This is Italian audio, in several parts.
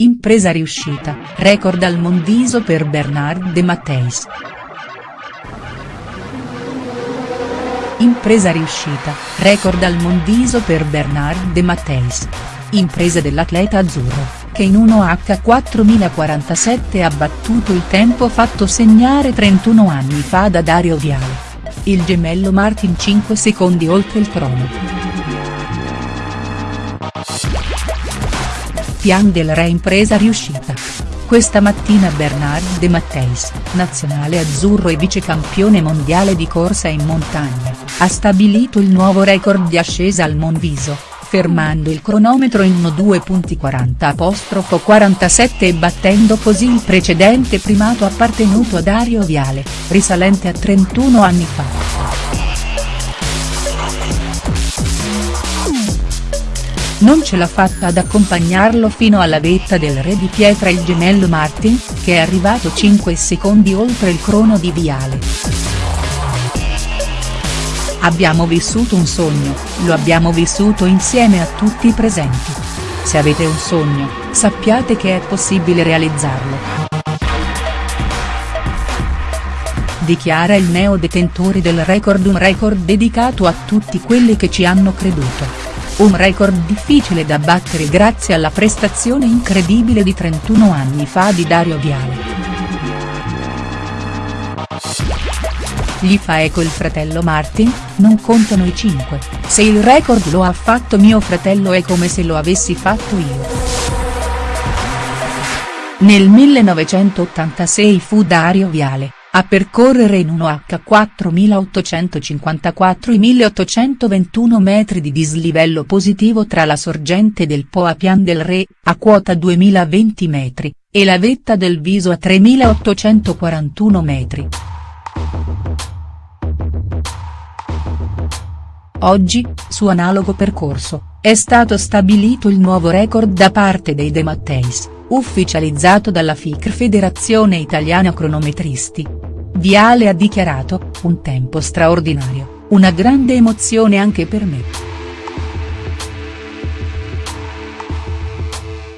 Impresa riuscita, record al Mondiso per Bernard De Matteis. Impresa riuscita, record al Mondiso per Bernard De Matteis. Impresa dell'atleta azzurro, che in 1H4047 ha battuto il tempo fatto segnare 31 anni fa da Dario Viale. Il gemello Martin 5 secondi oltre il crono. Pian del Re impresa riuscita. Questa mattina Bernard De Matteis, nazionale azzurro e vicecampione mondiale di corsa in montagna, ha stabilito il nuovo record di ascesa al Monviso, fermando il cronometro in 1.2.40-47 e battendo così il precedente primato appartenuto a Dario Viale, risalente a 31 anni fa. Non ce l'ha fatta ad accompagnarlo fino alla vetta del re di pietra il gemello Martin, che è arrivato 5 secondi oltre il crono di Viale. Abbiamo vissuto un sogno, lo abbiamo vissuto insieme a tutti i presenti. Se avete un sogno, sappiate che è possibile realizzarlo. Dichiara il neo detentore del record un record dedicato a tutti quelli che ci hanno creduto. Un record difficile da battere grazie alla prestazione incredibile di 31 anni fa di Dario Viale. Gli fa eco il fratello Martin, non contano i 5, se il record lo ha fatto mio fratello è come se lo avessi fatto io. Nel 1986 fu Dario Viale, a percorrere in 1H 4854 i 1821 metri di dislivello positivo tra la sorgente del Po a Pian del Re, a quota 2020 metri, e la vetta del Viso a 3841 metri. Oggi, su analogo percorso, è stato stabilito il nuovo record da parte dei De Matteis ufficializzato dalla FICR Federazione Italiana Cronometristi. Viale ha dichiarato, un tempo straordinario, una grande emozione anche per me.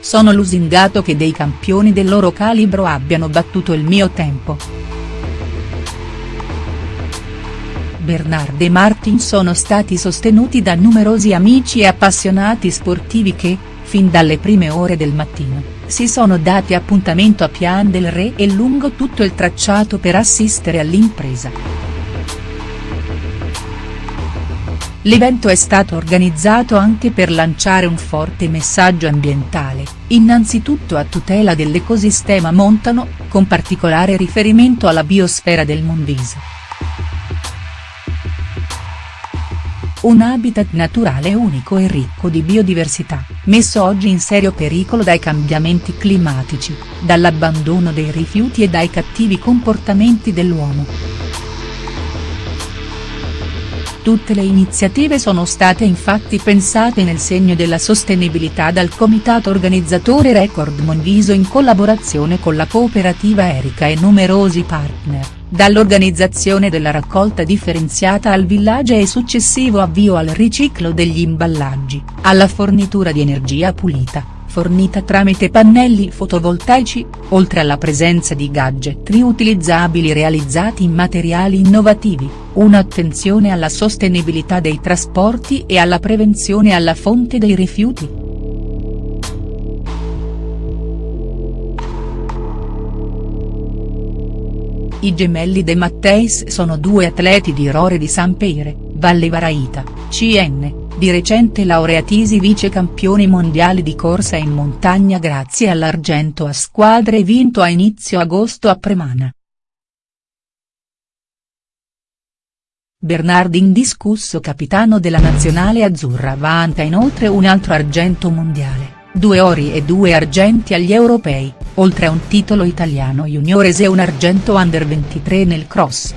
Sono lusingato che dei campioni del loro calibro abbiano battuto il mio tempo. Bernard e Martin sono stati sostenuti da numerosi amici e appassionati sportivi che, fin dalle prime ore del mattino, si sono dati appuntamento a Pian del Re e lungo tutto il tracciato per assistere all'impresa. L'evento è stato organizzato anche per lanciare un forte messaggio ambientale, innanzitutto a tutela dell'ecosistema montano, con particolare riferimento alla biosfera del Monviso. un habitat naturale unico e ricco di biodiversità, messo oggi in serio pericolo dai cambiamenti climatici, dall'abbandono dei rifiuti e dai cattivi comportamenti dell'uomo. Tutte le iniziative sono state infatti pensate nel segno della sostenibilità dal comitato organizzatore Record Monviso in collaborazione con la cooperativa Erica e numerosi partner dall'organizzazione della raccolta differenziata al villaggio e successivo avvio al riciclo degli imballaggi, alla fornitura di energia pulita, fornita tramite pannelli fotovoltaici, oltre alla presenza di gadget riutilizzabili realizzati in materiali innovativi, un'attenzione alla sostenibilità dei trasporti e alla prevenzione alla fonte dei rifiuti. I gemelli De Matteis sono due atleti di Rore di San Peire, Valle Varaita, CN, di recente laureatisi vicecampioni mondiali di corsa in montagna grazie all'argento a squadre vinto a inizio agosto a Premana. Bernard indiscusso capitano della nazionale azzurra vanta inoltre un altro argento mondiale due ori e due argenti agli europei, oltre a un titolo italiano juniores e un argento under 23 nel cross.